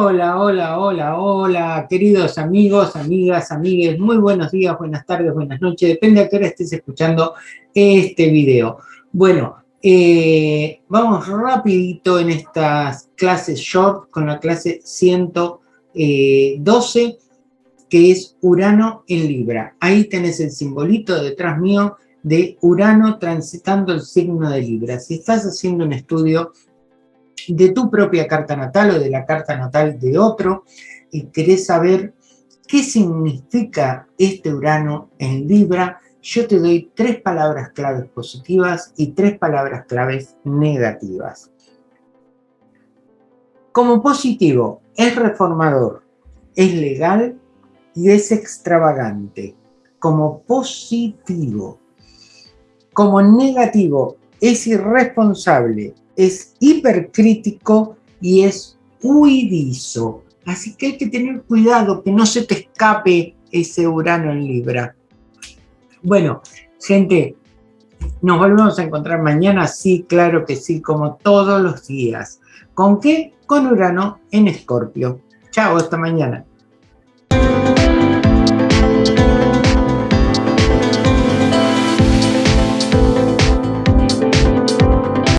Hola, hola, hola, hola, queridos amigos, amigas, amigues, muy buenos días, buenas tardes, buenas noches, depende a qué hora estés escuchando este video. Bueno, eh, vamos rapidito en estas clases short con la clase 112, eh, que es Urano en Libra. Ahí tenés el simbolito detrás mío de Urano transitando el signo de Libra. Si estás haciendo un estudio de tu propia carta natal o de la carta natal de otro y querés saber qué significa este Urano en Libra, yo te doy tres palabras claves positivas y tres palabras claves negativas. Como positivo, es reformador, es legal y es extravagante. Como positivo. Como negativo, es irresponsable, es hipercrítico y es huidizo. Así que hay que tener cuidado que no se te escape ese Urano en Libra. Bueno, gente, nos volvemos a encontrar mañana, sí, claro que sí, como todos los días. ¿Con qué? Con Urano en Escorpio. Chao, hasta mañana.